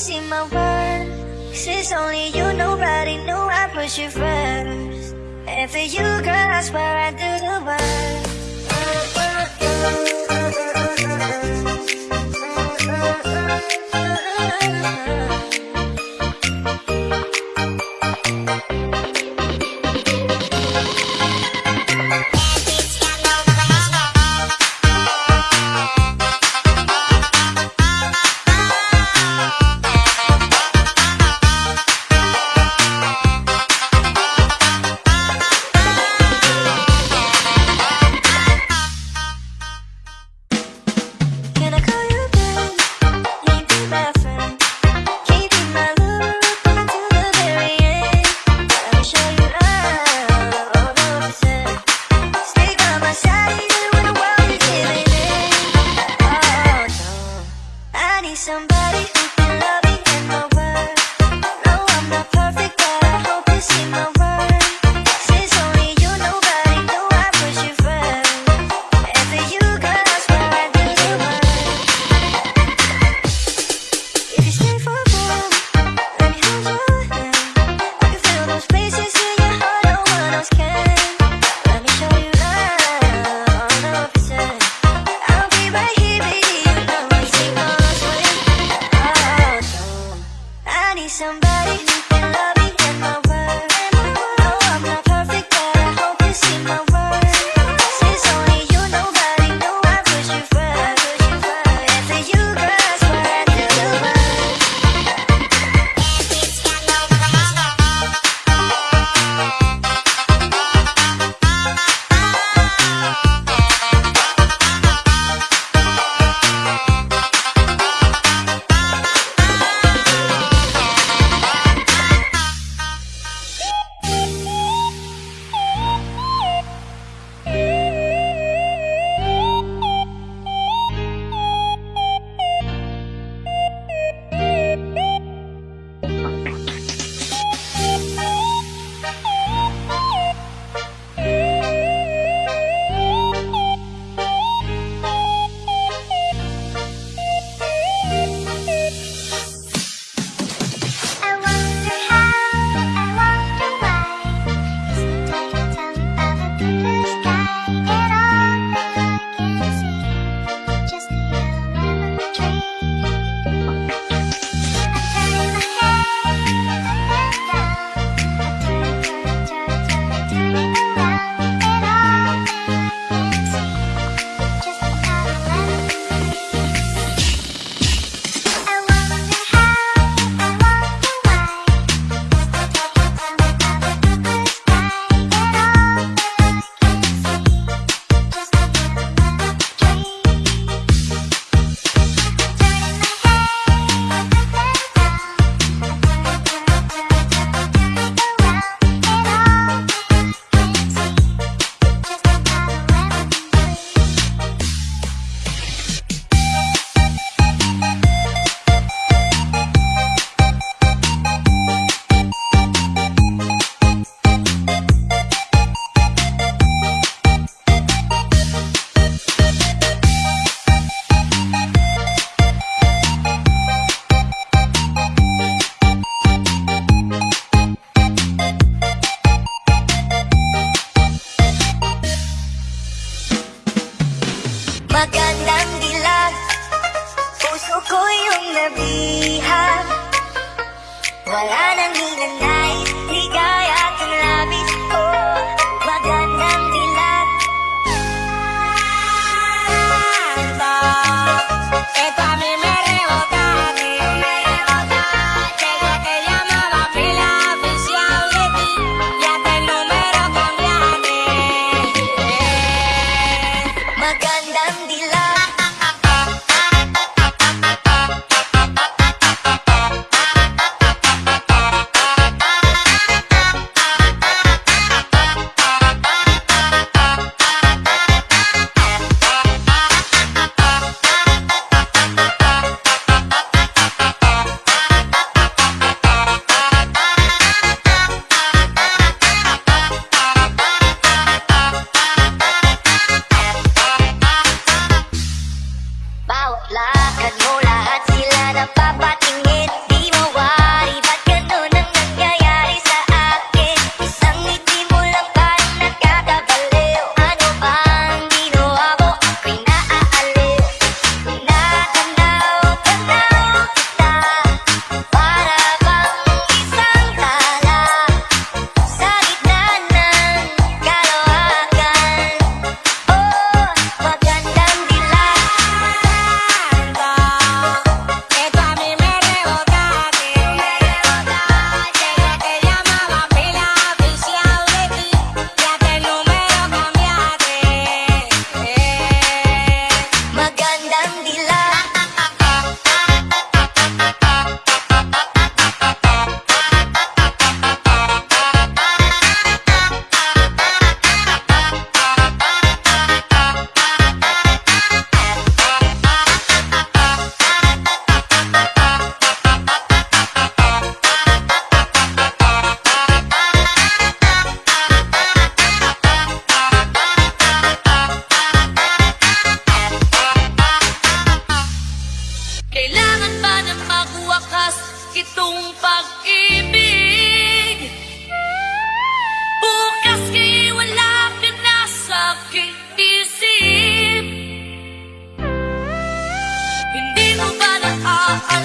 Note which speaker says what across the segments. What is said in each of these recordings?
Speaker 1: See my words Since only you, nobody knew I put you first And for you, girl, I swear I do the worst Oh,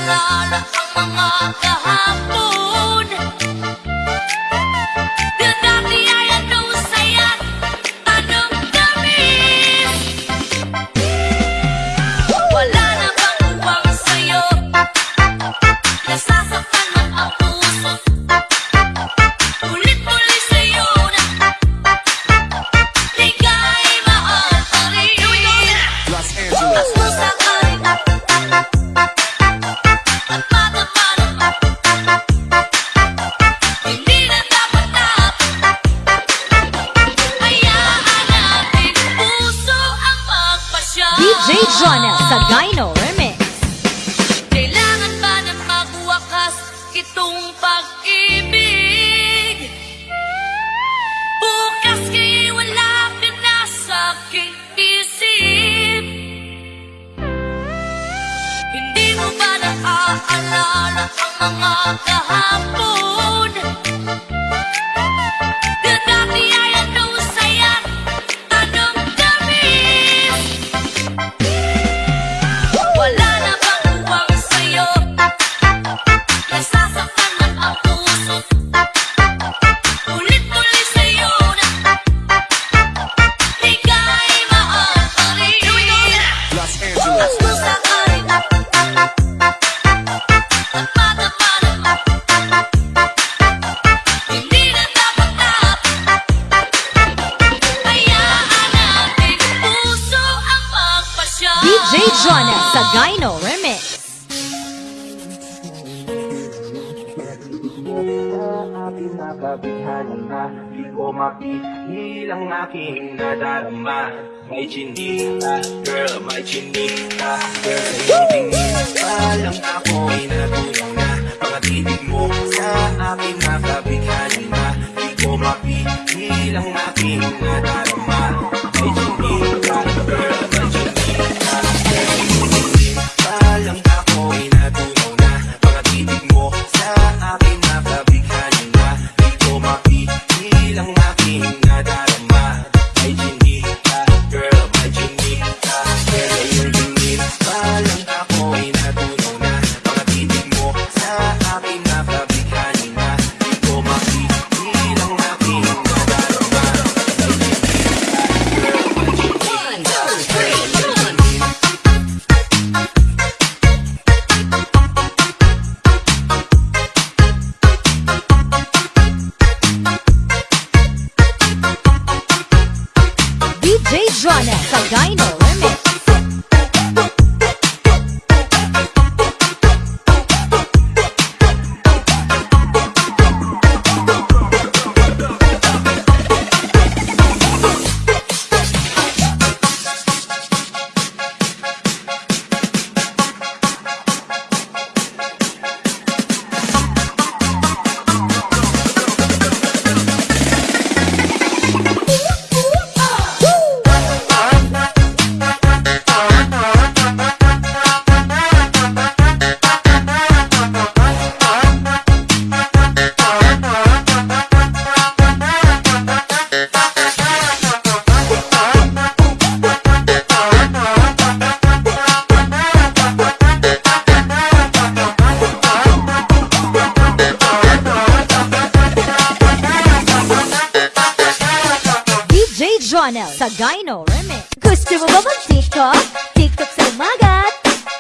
Speaker 1: Naalala ang mga kahapon
Speaker 2: Jonel sa Gyno Remix. Gusto mo ba mag-TikTok? TikTok sa umaga,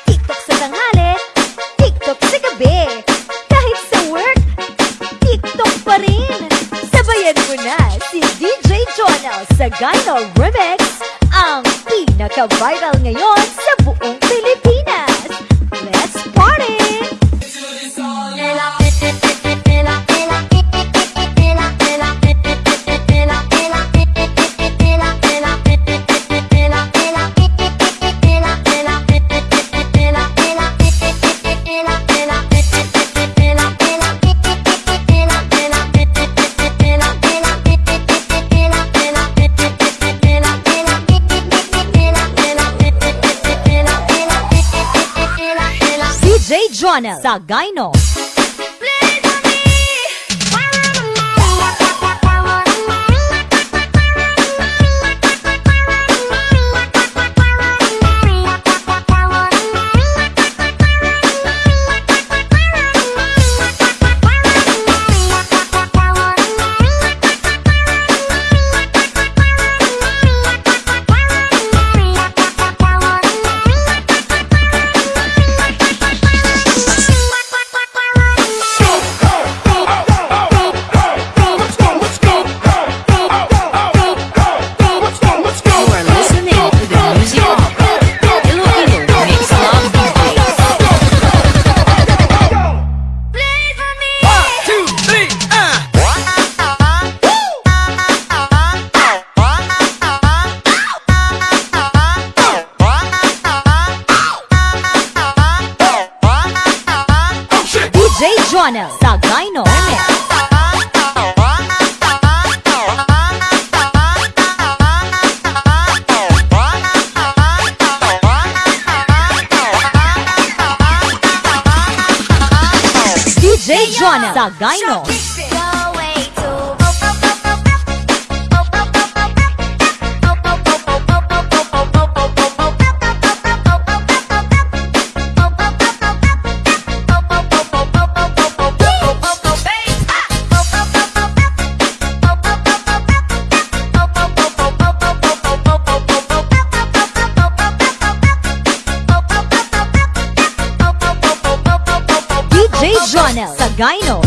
Speaker 2: TikTok sa tanghali, TikTok sa gabi. Kahit sa work, TikTok pa rin. Sabayan mo na si DJ Jonel sa Gyno Remix, ang pinaka-viral ngayon sa buong Pilipinas. Channel sa Gaino. Gyno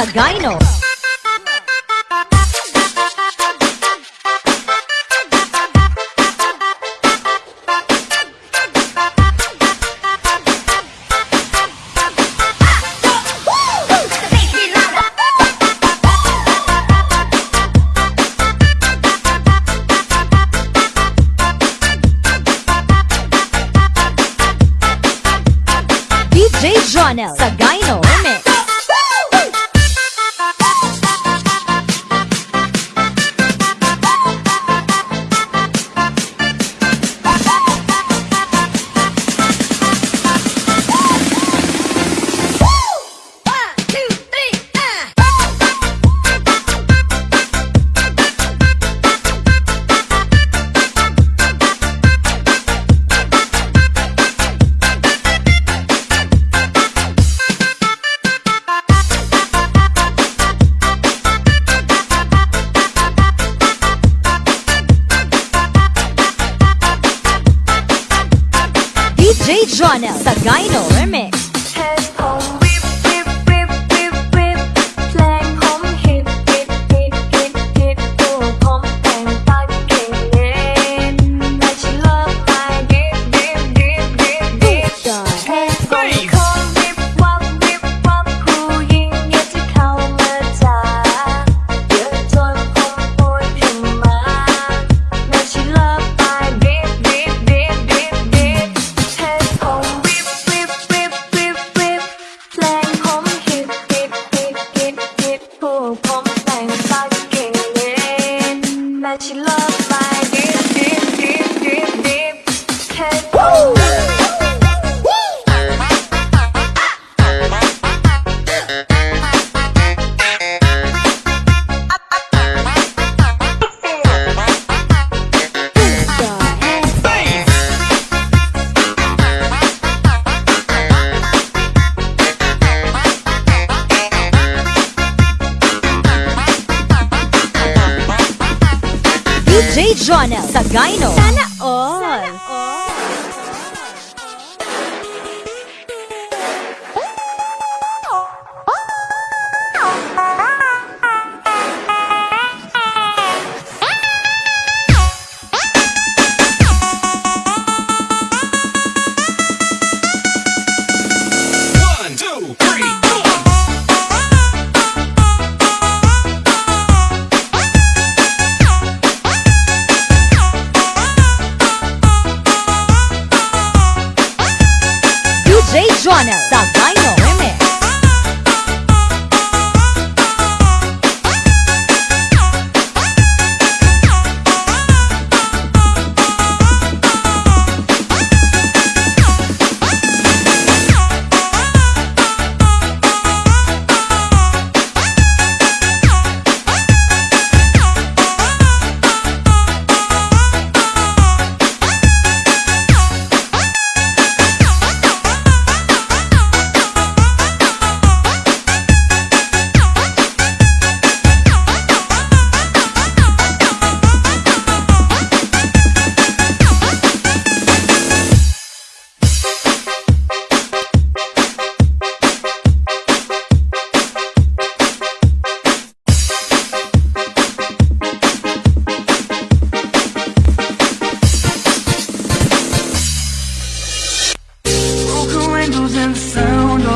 Speaker 2: Pagano.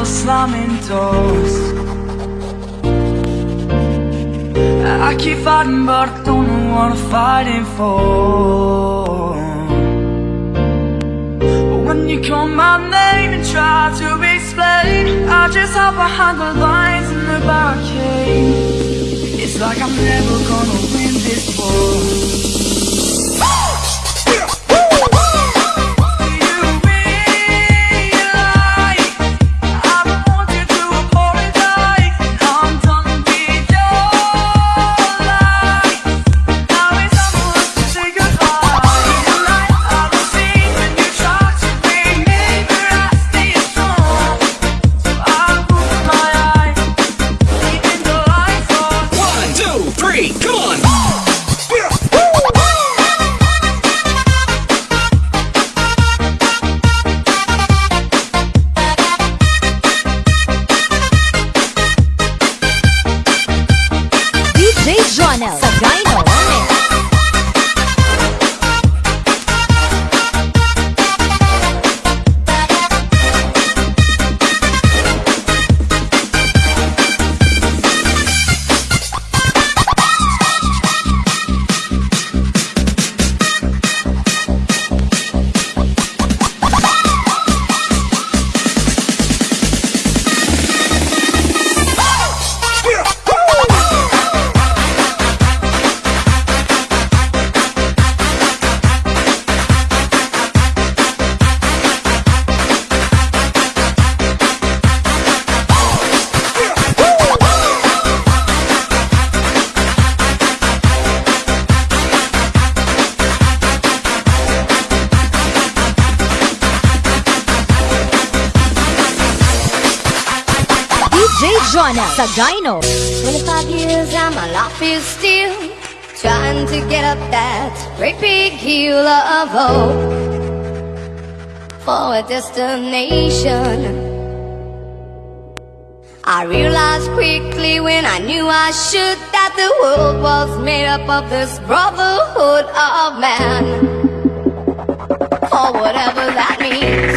Speaker 1: Slamming doors. I keep fighting but I don't know what I'm fighting for when you call my name and try to explain I just hop behind the lines in the barricade It's like I'm never gonna win this war
Speaker 2: a dino. 25 years
Speaker 1: and my life is still trying to get up that great big hill of hope for a destination.
Speaker 2: I realized
Speaker 1: quickly when I knew I should that the world was made up of this brotherhood of man. For whatever that means.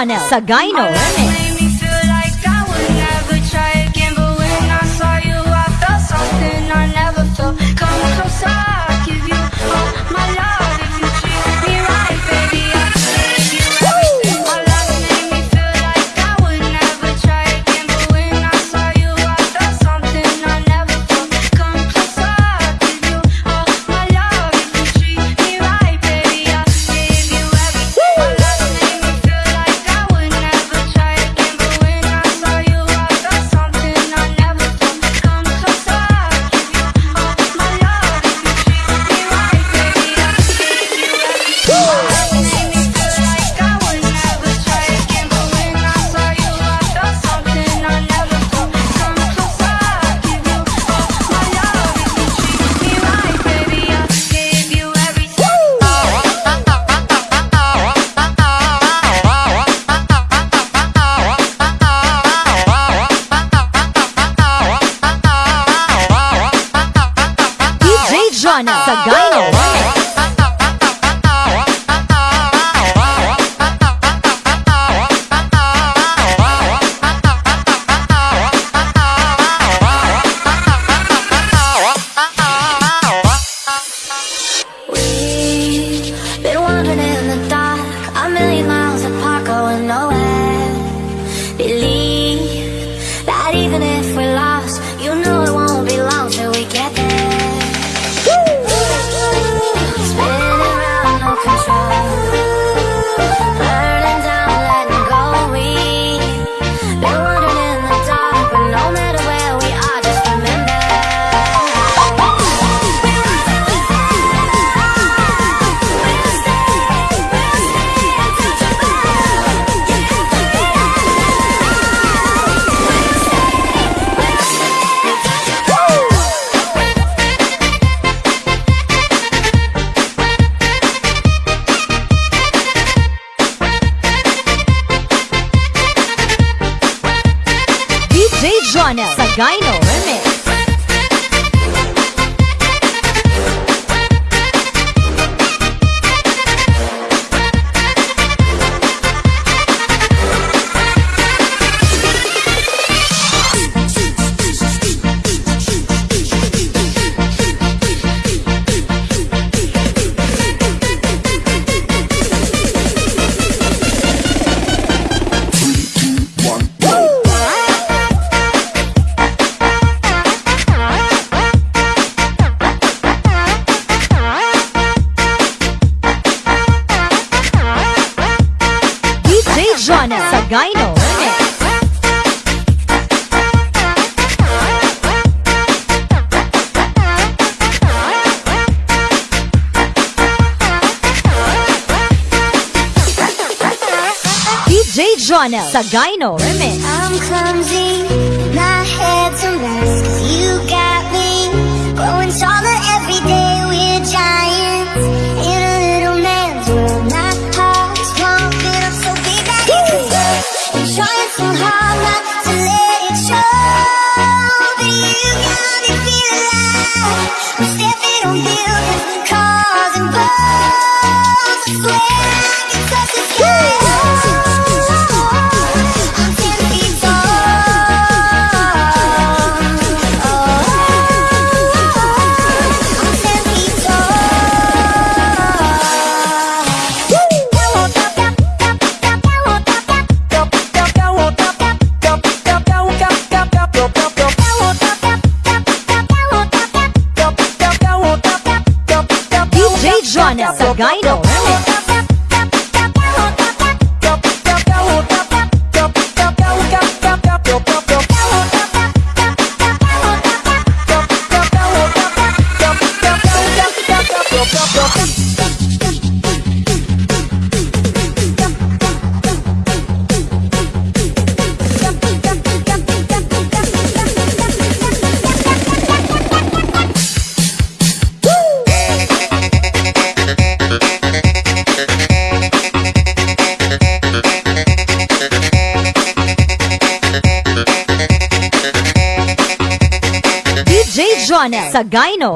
Speaker 2: Channel sa Gino. Remix. a Sagay Ronald sa Gyno Remix. ガイド Sa gyno.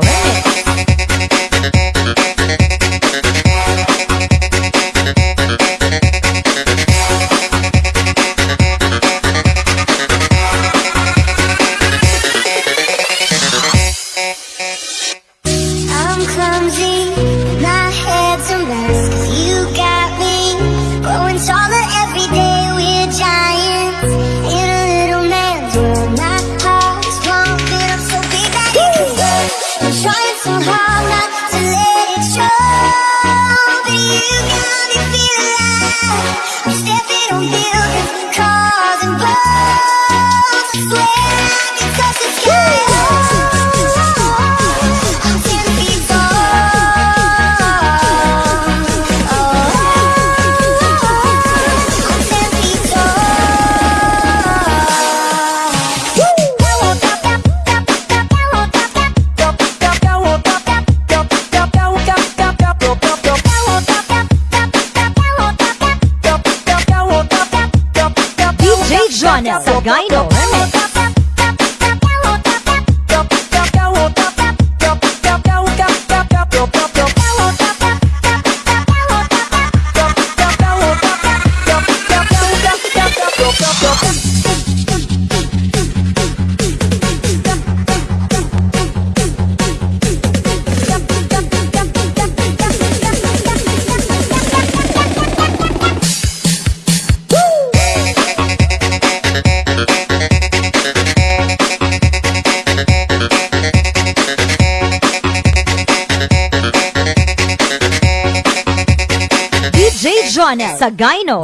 Speaker 2: sa Gino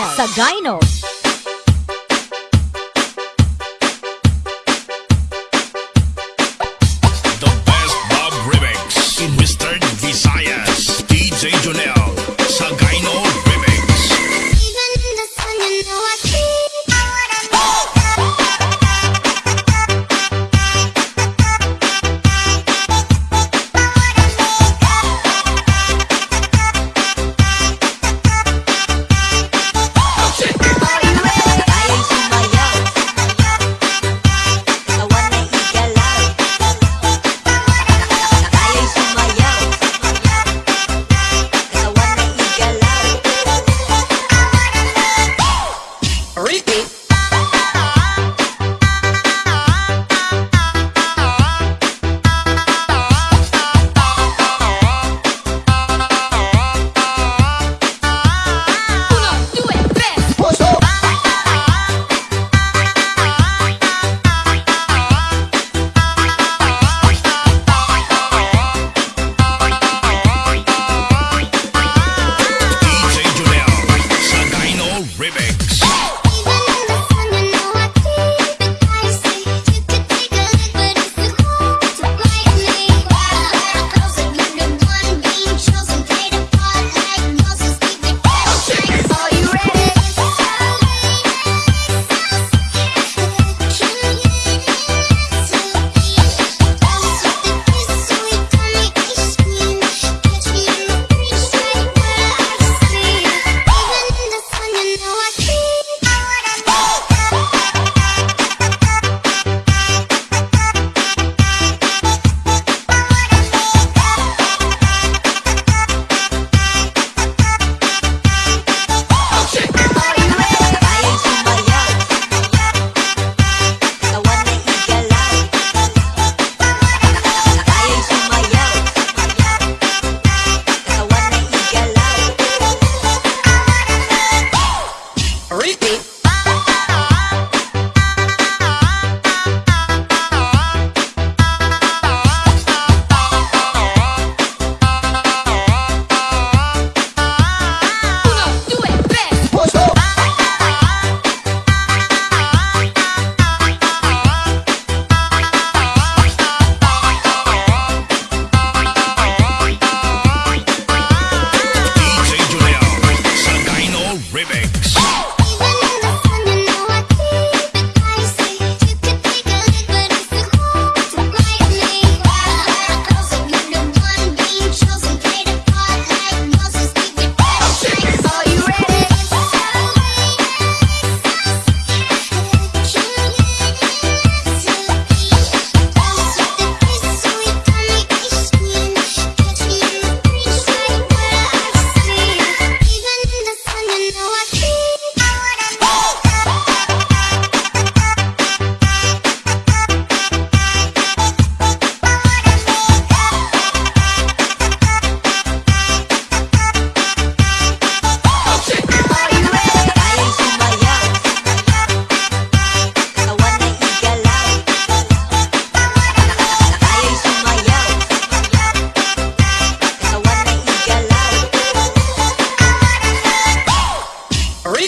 Speaker 2: sa Gynode.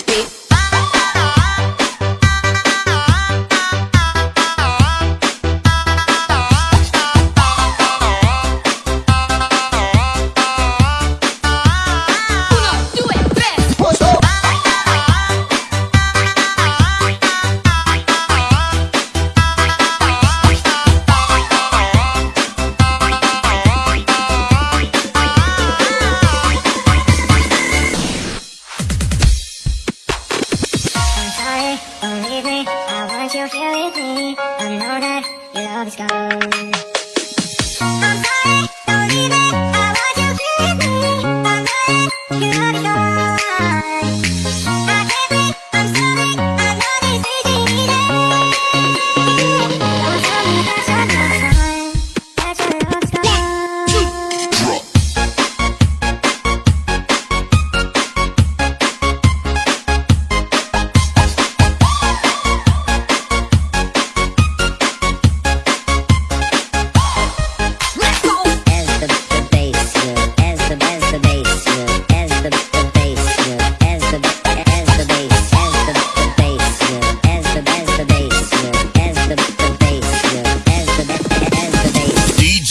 Speaker 3: Freak.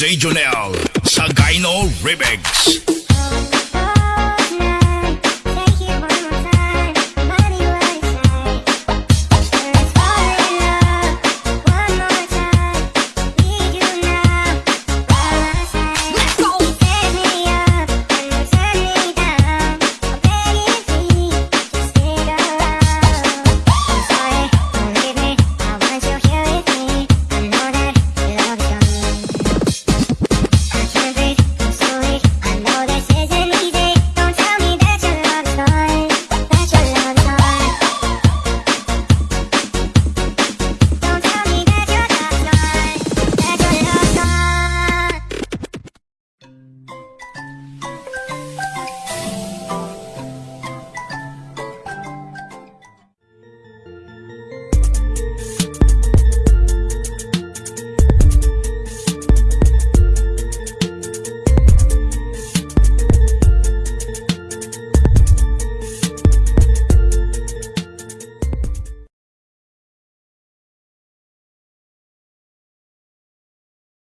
Speaker 1: DJ Jonel sa Gino Remix.